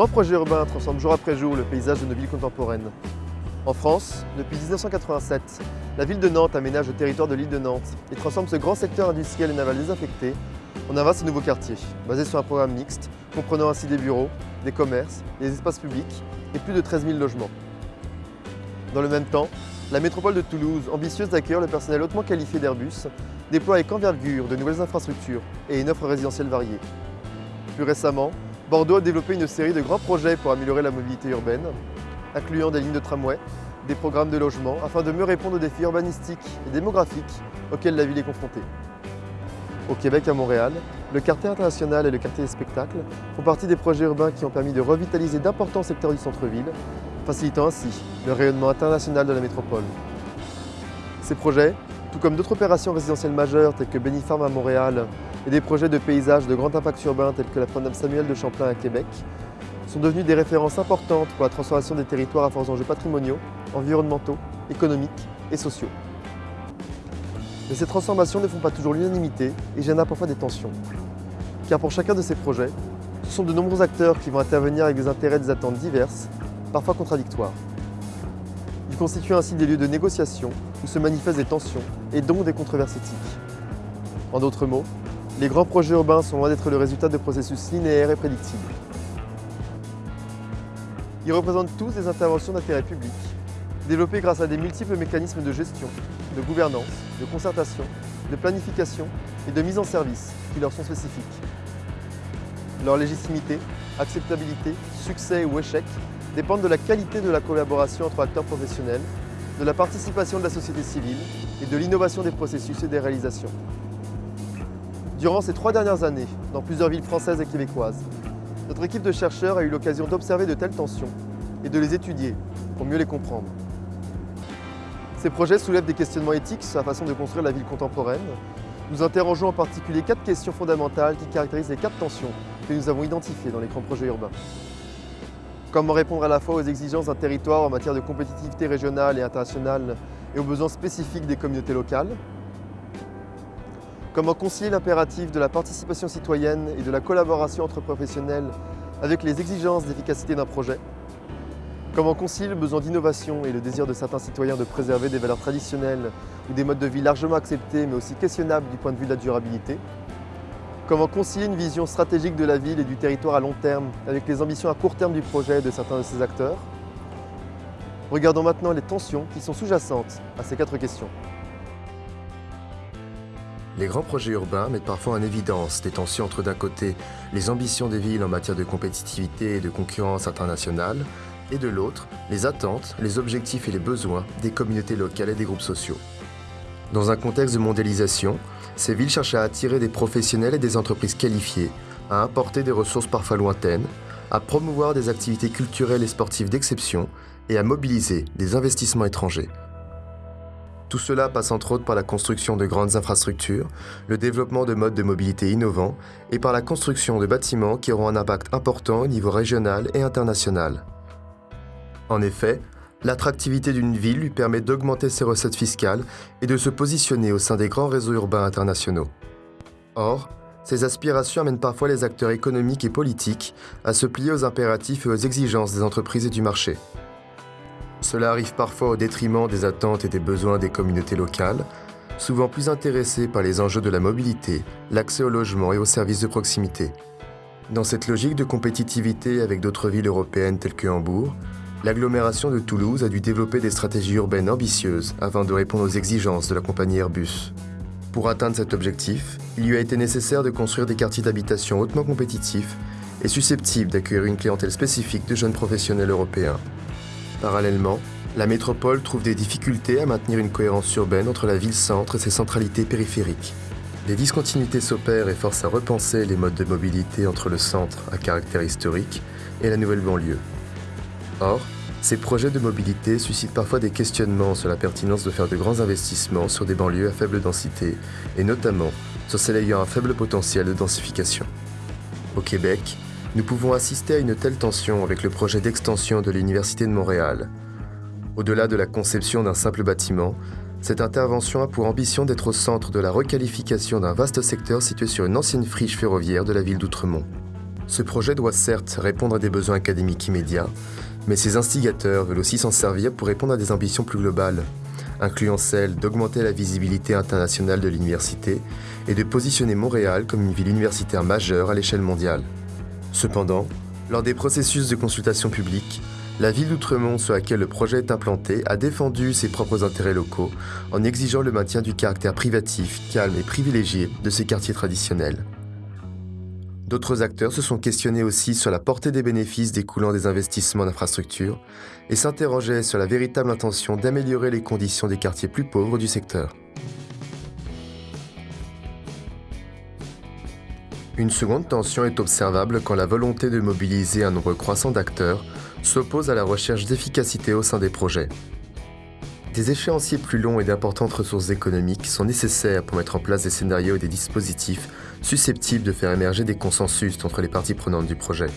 Grands projets urbains transforment jour après jour le paysage de nos villes contemporaines. En France, depuis 1987, la ville de Nantes aménage le territoire de l'île de Nantes et transforme ce grand secteur industriel et naval désaffecté en un vaste nouveau quartier, basé sur un programme mixte, comprenant ainsi des bureaux, des commerces, des espaces publics et plus de 13 000 logements. Dans le même temps, la métropole de Toulouse, ambitieuse d'accueillir le personnel hautement qualifié d'Airbus, déploie avec envergure de nouvelles infrastructures et une offre résidentielle variée. Plus récemment, Bordeaux a développé une série de grands projets pour améliorer la mobilité urbaine, incluant des lignes de tramway, des programmes de logement, afin de mieux répondre aux défis urbanistiques et démographiques auxquels la ville est confrontée. Au Québec, à Montréal, le quartier international et le quartier des spectacles font partie des projets urbains qui ont permis de revitaliser d'importants secteurs du centre-ville, facilitant ainsi le rayonnement international de la métropole. Ces projets, tout comme d'autres opérations résidentielles majeures telles que Benifarm à Montréal et des projets de paysage de grand impact urbain tels que la Promenade Samuel de Champlain à Québec, sont devenus des références importantes pour la transformation des territoires à forts enjeux patrimoniaux, environnementaux, économiques et sociaux. Mais ces transformations ne font pas toujours l'unanimité et génèrent parfois des tensions. Car pour chacun de ces projets, ce sont de nombreux acteurs qui vont intervenir avec des intérêts et des attentes diverses, parfois contradictoires. Ils constituent ainsi des lieux de négociation où se manifestent des tensions et donc des controverses éthiques. En d'autres mots, les grands projets urbains sont loin d'être le résultat de processus linéaires et prédictibles. Ils représentent tous des interventions d'intérêt public, développées grâce à des multiples mécanismes de gestion, de gouvernance, de concertation, de planification et de mise en service qui leur sont spécifiques. Leur légitimité, acceptabilité, succès ou échec dépendent de la qualité de la collaboration entre acteurs professionnels, de la participation de la société civile et de l'innovation des processus et des réalisations. Durant ces trois dernières années, dans plusieurs villes françaises et québécoises, notre équipe de chercheurs a eu l'occasion d'observer de telles tensions et de les étudier pour mieux les comprendre. Ces projets soulèvent des questionnements éthiques sur la façon de construire la ville contemporaine. Nous interrogeons en particulier quatre questions fondamentales qui caractérisent les quatre tensions que nous avons identifiées dans les grands projets urbains. Comment répondre à la fois aux exigences d'un territoire en matière de compétitivité régionale et internationale et aux besoins spécifiques des communautés locales? Comment concilier l'impératif de la participation citoyenne et de la collaboration entre professionnels avec les exigences d'efficacité d'un projet Comment concilier le besoin d'innovation et le désir de certains citoyens de préserver des valeurs traditionnelles ou des modes de vie largement acceptés mais aussi questionnables du point de vue de la durabilité Comment concilier une vision stratégique de la ville et du territoire à long terme avec les ambitions à court terme du projet de certains de ses acteurs Regardons maintenant les tensions qui sont sous-jacentes à ces quatre questions. Les grands projets urbains mettent parfois en évidence des tensions entre d'un côté les ambitions des villes en matière de compétitivité et de concurrence internationale, et de l'autre les attentes, les objectifs et les besoins des communautés locales et des groupes sociaux. Dans un contexte de mondialisation, ces villes cherchent à attirer des professionnels et des entreprises qualifiées, à importer des ressources parfois lointaines, à promouvoir des activités culturelles et sportives d'exception et à mobiliser des investissements étrangers. Tout cela passe entre autres par la construction de grandes infrastructures, le développement de modes de mobilité innovants et par la construction de bâtiments qui auront un impact important au niveau régional et international. En effet, l'attractivité d'une ville lui permet d'augmenter ses recettes fiscales et de se positionner au sein des grands réseaux urbains internationaux. Or, ces aspirations amènent parfois les acteurs économiques et politiques à se plier aux impératifs et aux exigences des entreprises et du marché. Cela arrive parfois au détriment des attentes et des besoins des communautés locales, souvent plus intéressées par les enjeux de la mobilité, l'accès au logement et aux services de proximité. Dans cette logique de compétitivité avec d'autres villes européennes telles que Hambourg, l'agglomération de Toulouse a dû développer des stratégies urbaines ambitieuses afin de répondre aux exigences de la compagnie Airbus. Pour atteindre cet objectif, il lui a été nécessaire de construire des quartiers d'habitation hautement compétitifs et susceptibles d'accueillir une clientèle spécifique de jeunes professionnels européens. Parallèlement, la métropole trouve des difficultés à maintenir une cohérence urbaine entre la ville-centre et ses centralités périphériques. Les discontinuités s'opèrent et forcent à repenser les modes de mobilité entre le centre à caractère historique et la nouvelle banlieue. Or, ces projets de mobilité suscitent parfois des questionnements sur la pertinence de faire de grands investissements sur des banlieues à faible densité, et notamment sur celles ayant un faible potentiel de densification. Au Québec, nous pouvons assister à une telle tension avec le projet d'extension de l'Université de Montréal. Au-delà de la conception d'un simple bâtiment, cette intervention a pour ambition d'être au centre de la requalification d'un vaste secteur situé sur une ancienne friche ferroviaire de la ville d'Outremont. Ce projet doit certes répondre à des besoins académiques immédiats, mais ses instigateurs veulent aussi s'en servir pour répondre à des ambitions plus globales, incluant celle d'augmenter la visibilité internationale de l'université et de positionner Montréal comme une ville universitaire majeure à l'échelle mondiale. Cependant, lors des processus de consultation publique, la ville d'Outremont sur laquelle le projet est implanté a défendu ses propres intérêts locaux en exigeant le maintien du caractère privatif, calme et privilégié de ces quartiers traditionnels. D'autres acteurs se sont questionnés aussi sur la portée des bénéfices découlant des investissements d'infrastructures et s'interrogeaient sur la véritable intention d'améliorer les conditions des quartiers plus pauvres du secteur. Une seconde tension est observable quand la volonté de mobiliser un nombre croissant d'acteurs s'oppose à la recherche d'efficacité au sein des projets. Des échéanciers plus longs et d'importantes ressources économiques sont nécessaires pour mettre en place des scénarios et des dispositifs susceptibles de faire émerger des consensus entre les parties prenantes du projet.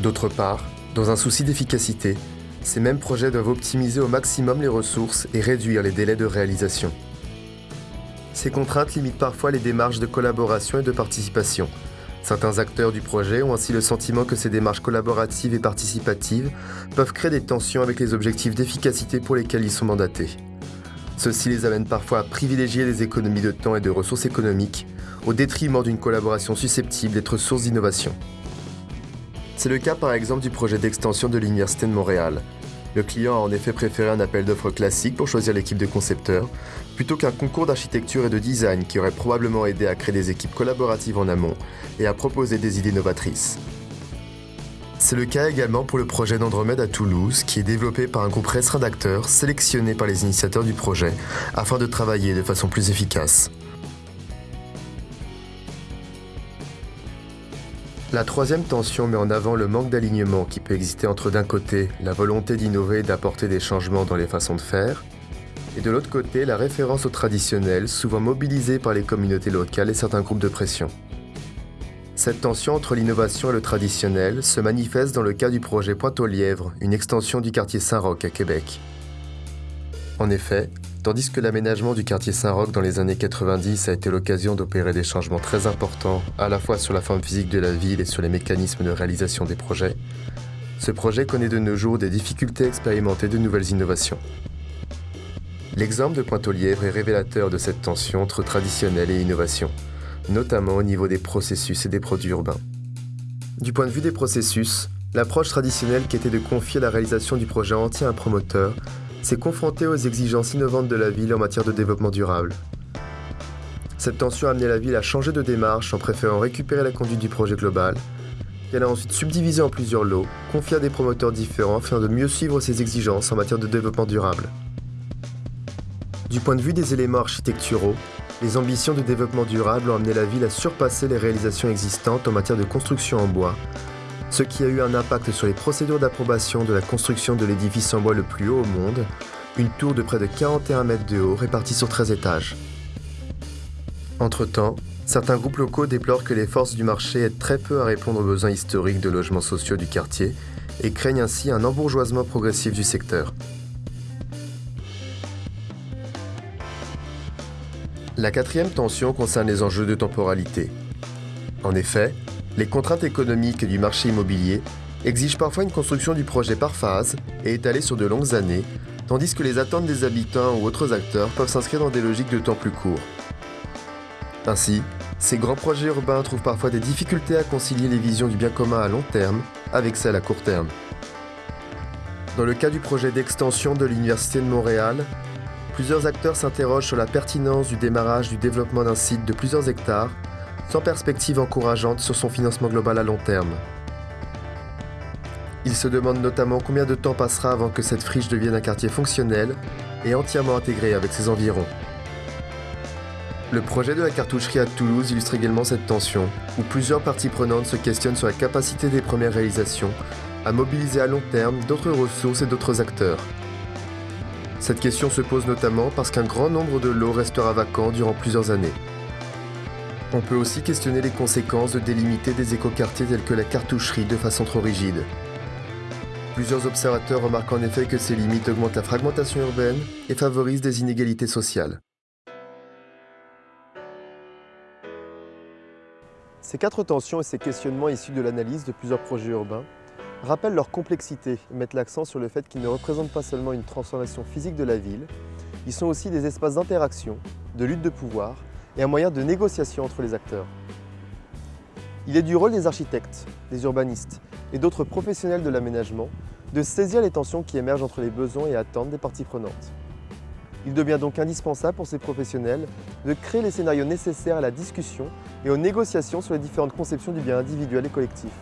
D'autre part, dans un souci d'efficacité, ces mêmes projets doivent optimiser au maximum les ressources et réduire les délais de réalisation. Ces contraintes limitent parfois les démarches de collaboration et de participation, Certains acteurs du projet ont ainsi le sentiment que ces démarches collaboratives et participatives peuvent créer des tensions avec les objectifs d'efficacité pour lesquels ils sont mandatés. Ceci les amène parfois à privilégier les économies de temps et de ressources économiques au détriment d'une collaboration susceptible d'être source d'innovation. C'est le cas par exemple du projet d'extension de l'Université de Montréal, le client a en effet préféré un appel d'offres classique pour choisir l'équipe de concepteurs, plutôt qu'un concours d'architecture et de design qui aurait probablement aidé à créer des équipes collaboratives en amont et à proposer des idées novatrices. C'est le cas également pour le projet d'Andromède à Toulouse, qui est développé par un groupe restreint d'acteurs sélectionnés par les initiateurs du projet afin de travailler de façon plus efficace. La troisième tension met en avant le manque d'alignement qui peut exister entre d'un côté la volonté d'innover et d'apporter des changements dans les façons de faire, et de l'autre côté la référence au traditionnel, souvent mobilisée par les communautés locales et certains groupes de pression. Cette tension entre l'innovation et le traditionnel se manifeste dans le cas du projet Pointe-aux-Lièvres, une extension du quartier Saint-Roch à Québec. En effet, Tandis que l'aménagement du quartier Saint-Roch dans les années 90 a été l'occasion d'opérer des changements très importants, à la fois sur la forme physique de la ville et sur les mécanismes de réalisation des projets, ce projet connaît de nos jours des difficultés à de nouvelles innovations. L'exemple de Pointe-aux-Lièvres est révélateur de cette tension entre traditionnel et innovation, notamment au niveau des processus et des produits urbains. Du point de vue des processus, l'approche traditionnelle qui était de confier la réalisation du projet entier à un promoteur s'est confronté aux exigences innovantes de la ville en matière de développement durable. Cette tension a amené la ville à changer de démarche en préférant récupérer la conduite du projet global, qu'elle a ensuite subdivisé en plusieurs lots, confiés à des promoteurs différents afin de mieux suivre ses exigences en matière de développement durable. Du point de vue des éléments architecturaux, les ambitions de développement durable ont amené la ville à surpasser les réalisations existantes en matière de construction en bois, ce qui a eu un impact sur les procédures d'approbation de la construction de l'édifice en bois le plus haut au monde, une tour de près de 41 mètres de haut répartie sur 13 étages. Entre-temps, certains groupes locaux déplorent que les forces du marché aident très peu à répondre aux besoins historiques de logements sociaux du quartier et craignent ainsi un embourgeoisement progressif du secteur. La quatrième tension concerne les enjeux de temporalité. En effet, les contraintes économiques du marché immobilier exigent parfois une construction du projet par phase et étalée sur de longues années, tandis que les attentes des habitants ou autres acteurs peuvent s'inscrire dans des logiques de temps plus courts. Ainsi, ces grands projets urbains trouvent parfois des difficultés à concilier les visions du bien commun à long terme avec celles à court terme. Dans le cas du projet d'extension de l'Université de Montréal, plusieurs acteurs s'interrogent sur la pertinence du démarrage du développement d'un site de plusieurs hectares sans perspective encourageante sur son financement global à long terme. Il se demande notamment combien de temps passera avant que cette friche devienne un quartier fonctionnel et entièrement intégré avec ses environs. Le projet de la cartoucherie à Toulouse illustre également cette tension, où plusieurs parties prenantes se questionnent sur la capacité des premières réalisations à mobiliser à long terme d'autres ressources et d'autres acteurs. Cette question se pose notamment parce qu'un grand nombre de lots restera vacant durant plusieurs années. On peut aussi questionner les conséquences de délimiter des écoquartiers tels que la cartoucherie de façon trop rigide. Plusieurs observateurs remarquent en effet que ces limites augmentent la fragmentation urbaine et favorisent des inégalités sociales. Ces quatre tensions et ces questionnements issus de l'analyse de plusieurs projets urbains rappellent leur complexité et mettent l'accent sur le fait qu'ils ne représentent pas seulement une transformation physique de la ville, ils sont aussi des espaces d'interaction, de lutte de pouvoir et un moyen de négociation entre les acteurs. Il est du rôle des architectes, des urbanistes et d'autres professionnels de l'aménagement de saisir les tensions qui émergent entre les besoins et attentes des parties prenantes. Il devient donc indispensable pour ces professionnels de créer les scénarios nécessaires à la discussion et aux négociations sur les différentes conceptions du bien individuel et collectif.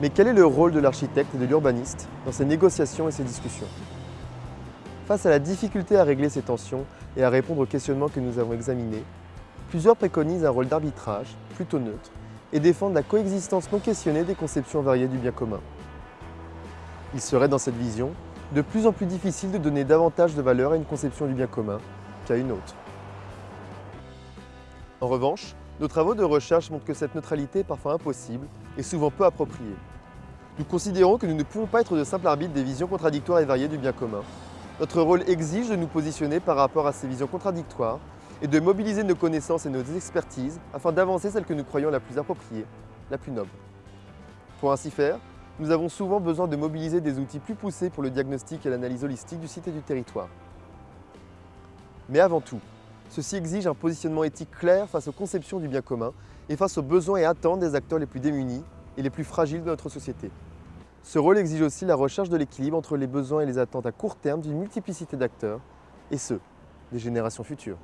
Mais quel est le rôle de l'architecte et de l'urbaniste dans ces négociations et ces discussions? Face à la difficulté à régler ces tensions et à répondre aux questionnements que nous avons examinés, plusieurs préconisent un rôle d'arbitrage, plutôt neutre, et défendent la coexistence non questionnée des conceptions variées du bien commun. Il serait dans cette vision de plus en plus difficile de donner davantage de valeur à une conception du bien commun qu'à une autre. En revanche, nos travaux de recherche montrent que cette neutralité est parfois impossible et souvent peu appropriée. Nous considérons que nous ne pouvons pas être de simples arbitres des visions contradictoires et variées du bien commun. Notre rôle exige de nous positionner par rapport à ces visions contradictoires et de mobiliser nos connaissances et nos expertises afin d'avancer celle que nous croyons la plus appropriée, la plus noble. Pour ainsi faire, nous avons souvent besoin de mobiliser des outils plus poussés pour le diagnostic et l'analyse holistique du site et du territoire. Mais avant tout, ceci exige un positionnement éthique clair face aux conceptions du bien commun et face aux besoins et attentes des acteurs les plus démunis et les plus fragiles de notre société. Ce rôle exige aussi la recherche de l'équilibre entre les besoins et les attentes à court terme d'une multiplicité d'acteurs, et ceux des générations futures.